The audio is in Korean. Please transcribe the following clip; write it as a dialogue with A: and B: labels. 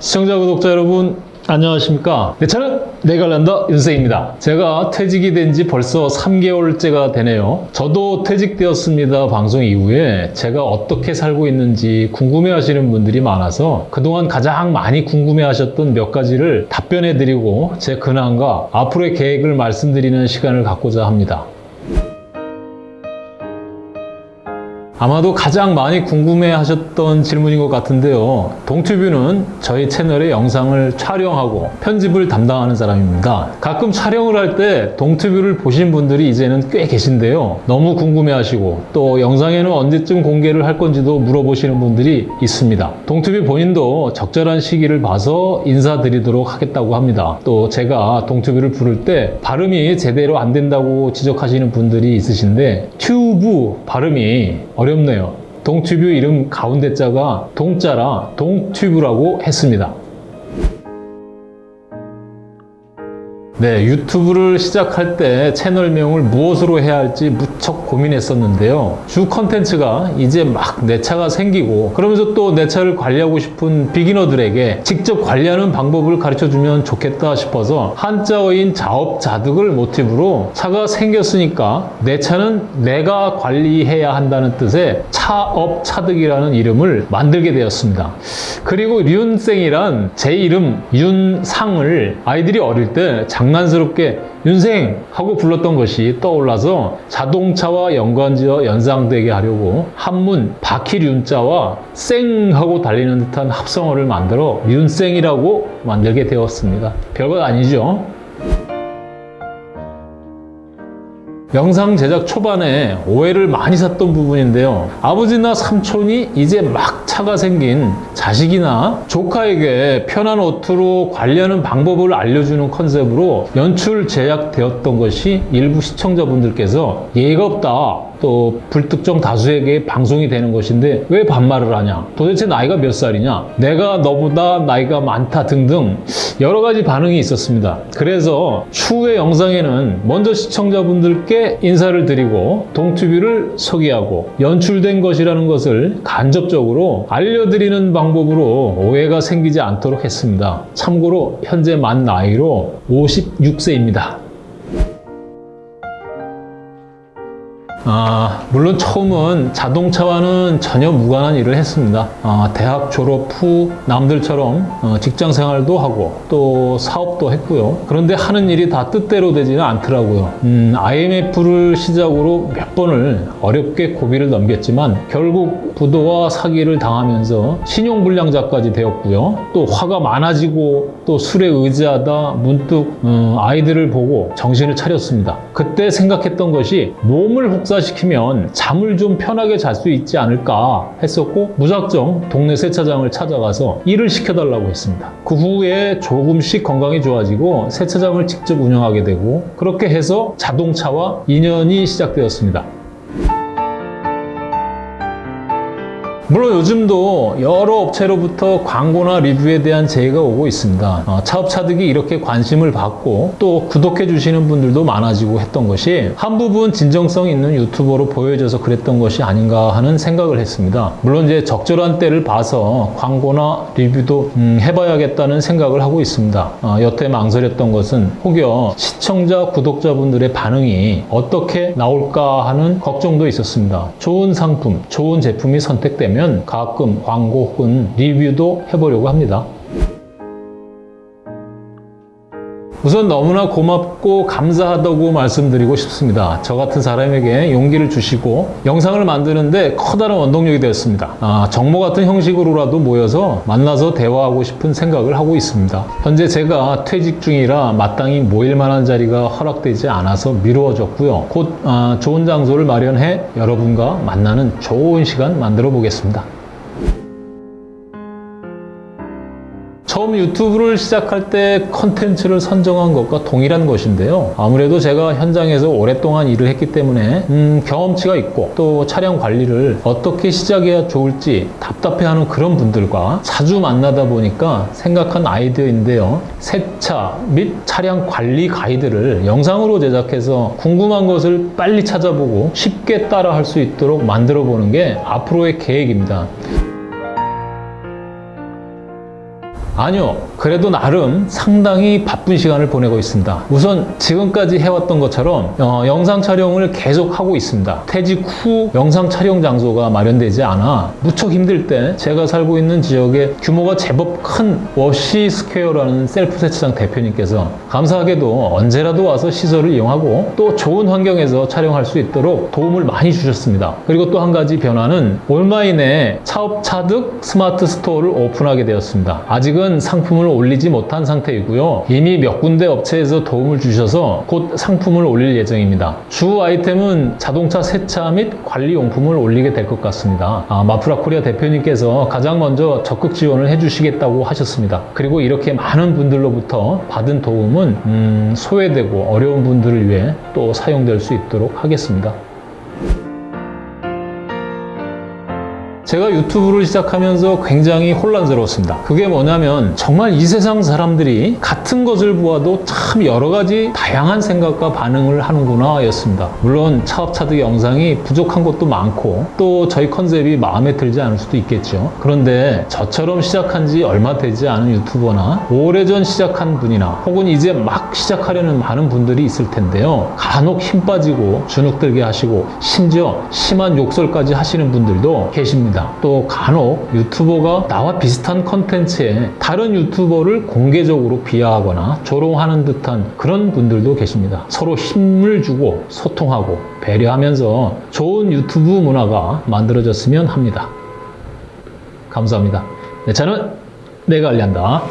A: 시청자 구독자 여러분 안녕하십니까? 내 차는 내가 란다 윤세입니다. 제가 퇴직이 된 지 벌써 3개월째가 되네요. 저도 퇴직되었습니다 방송 이후에. 제가 어떻게 살고 있는지 궁금해 하시는 분들이 많아서 그동안 가장 많이 궁금해 하셨던 몇 가지를 답변해 드리고 제 근황과 앞으로의 계획을 말씀드리는 시간을 갖고자 합니다 아마도 가장 많이 궁금해 하셨던 질문인 것 같은데요. 동튜뷰는 저희 채널의 영상을 촬영하고 편집을 담당하는 사람입니다. 가끔 촬영을 할 때 동튜뷰를 보신 분들이 이제는 꽤 계신데요. 너무 궁금해 하시고 또 영상에는 언제쯤 공개를 할 건지도 물어보시는 분들이 있습니다. 동튜뷰 본인도 적절한 시기를 봐서 인사드리도록 하겠다고 합니다. 또 제가 동튜뷰를 부를 때 발음이 제대로 안 된다고 지적하시는 분들이 있으신데 튜브 발음이 어렵네요. 동튜브 이름 가운데 자가 동자라 동튜브라고 했습니다. 네, 유튜브를 시작할 때 채널명을 무엇으로 해야 할지 무척 고민했었는데요. 주 컨텐츠가 이제 막 내 차가 생기고 그러면서 또 내 차를 관리하고 싶은 비기너들에게 직접 관리하는 방법을 가르쳐 주면 좋겠다 싶어서 한자어인 자업자득을 모티브로 차가 생겼으니까 내 차는 내가 관리해야 한다는 뜻의 차업차득이라는 이름을 만들게 되었습니다. 그리고 륜생이란 제 이름 윤상을 아이들이 어릴 때 장난스럽게 윤생 하고 불렀던 것이 떠올라서 자동차와 연관지어 연상되게 하려고 한문 바퀴륜자와 생 하고 달리는 듯한 합성어를 만들어 윤생이라고 만들게 되었습니다. 별것 아니죠? 영상 제작 초반에 오해를 많이 샀던 부분인데요. 아버지나 삼촌이 이제 막 차가 생긴 자식이나 조카에게 편한 어투로 관리하는 방법을 알려주는 컨셉으로 연출 제작되었던 것이 일부 시청자분들께서 예의가 없다. 또 불특정 다수에게 방송이 되는 것인데 왜 반말을 하냐? 도대체 나이가 몇 살이냐? 내가 너보다 나이가 많다 등등 여러 가지 반응이 있었습니다. 그래서 추후의 영상에는 먼저 시청자분들께 인사를 드리고 동튜브를 소개하고 연출된 것이라는 것을 간접적으로 알려드리는 방법으로 오해가 생기지 않도록 했습니다. 참고로 현재 만 나이로 56세입니다. 아, 물론 처음은 자동차와는 전혀 무관한 일을 했습니다. 아, 대학 졸업 후 남들처럼 어, 직장 생활도 하고 또 사업도 했고요. 그런데 하는 일이 다 뜻대로 되지는 않더라고요. 음, IMF를 시작으로 몇 번을 어렵게 고비를 넘겼지만 결국 부도와 사기를 당하면서 신용불량자까지 되었고요. 또 화가 많아지고 또 술에 의지하다 문득 어, 아이들을 보고 정신을 차렸습니다. 그때 생각했던 것이 몸을 혹 사시키면 잠을 좀 편하게 잘 수 있지 않을까 했었고 무작정 동네 세차장을 찾아가서 일을 시켜달라고 했습니다. 그 후에 조금씩 건강이 좋아지고 세차장을 직접 운영하게 되고 그렇게 해서 자동차와 인연이 시작되었습니다. 물론 요즘도 여러 업체로부터 광고나 리뷰에 대한 제의가 오고 있습니다. 어, 차업차득이 이렇게 관심을 받고 또 구독해 주시는 분들도 많아지고 했던 것이 한 부분 진정성 있는 유튜버로 보여져서 그랬던 것이 아닌가 하는 생각을 했습니다. 물론 이제 적절한 때를 봐서 광고나 리뷰도 음, 해봐야겠다는 생각을 하고 있습니다. 어, 여태 망설였던 것은 혹여 시청자, 구독자분들의 반응이 어떻게 나올까 하는 걱정도 있었습니다. 좋은 상품, 좋은 제품이 선택되면 가끔 광고 혹은 리뷰도 해보려고 합니다. 우선 너무나 고맙고 감사하다고 말씀드리고 싶습니다. 저 같은 사람에게 용기를 주시고 영상을 만드는데 커다란 원동력이 되었습니다. 아, 정모 같은 형식으로라도 모여서 만나서 대화하고 싶은 생각을 하고 있습니다. 현재 제가 퇴직 중이라 마땅히 모일 만한 자리가 허락되지 않아서 미루어졌고요. 곧 아, 좋은 장소를 마련해 여러분과 만나는 좋은 시간 만들어 보겠습니다. 처음 유튜브를 시작할 때 컨텐츠를 선정한 것과 동일한 것인데요. 아무래도 제가 현장에서 오랫동안 일을 했기 때문에 음, 경험치가 있고 또 차량 관리를 어떻게 시작해야 좋을지 답답해하는 그런 분들과 자주 만나다 보니까 생각한 아이디어인데요. 세차 및 차량 관리 가이드를 영상으로 제작해서 궁금한 것을 빨리 찾아보고 쉽게 따라 할 수 있도록 만들어 보는 게 앞으로의 계획입니다. 아니요. 그래도 나름 상당히 바쁜 시간을 보내고 있습니다. 우선 지금까지 해왔던 것처럼 어, 영상 촬영을 계속 하고 있습니다. 퇴직 후 영상 촬영 장소가 마련되지 않아 무척 힘들 때 제가 살고 있는 지역에 규모가 제법 큰 워시 스퀘어라는 셀프 세차장 대표님께서 감사하게도 언제라도 와서 시설을 이용하고 또 좋은 환경에서 촬영할 수 있도록 도움을 많이 주셨습니다. 그리고 또 한 가지 변화는 온라인에 차업 차득 스마트 스토어를 오픈하게 되었습니다. 아직은 상품을 올리지 못한 상태이고요. 이미 몇 군데 업체에서 도움을 주셔서 곧 상품을 올릴 예정입니다. 주 아이템은 자동차 세차 및 관리 용품을 올리게 될 것 같습니다. 아, 마프라 코리아 대표님께서 가장 먼저 적극 지원을 해주시겠다고 하셨습니다. 그리고 이렇게 많은 분들로부터 받은 도움은 음, 소외되고 어려운 분들을 위해 또 사용될 수 있도록 하겠습니다. 제가 유튜브를 시작하면서 굉장히 혼란스러웠습니다. 그게 뭐냐면 정말 이 세상 사람들이 같은 것을 보아도 참 여러 가지 다양한 생각과 반응을 하는구나 였습니다. 물론 차업차득 영상이 부족한 것도 많고 또 저희 컨셉이 마음에 들지 않을 수도 있겠죠. 그런데 저처럼 시작한 지 얼마 되지 않은 유튜버나 오래전 시작한 분이나 혹은 이제 막 시작하려는 많은 분들이 있을 텐데요. 간혹 힘 빠지고 주눅 들게 하시고 심지어 심한 욕설까지 하시는 분들도 계십 니다. 또 간혹 유튜버가 나와 비슷한 컨텐츠에 다른 유튜버를 공개적으로 비하하거나 조롱하는 듯한 그런 분들도 계십니다. 서로 힘을 주고 소통하고 배려하면서 좋은 유튜브 문화가 만들어졌으면 합니다. 감사합니다. 네, 저는 내가 알리한다.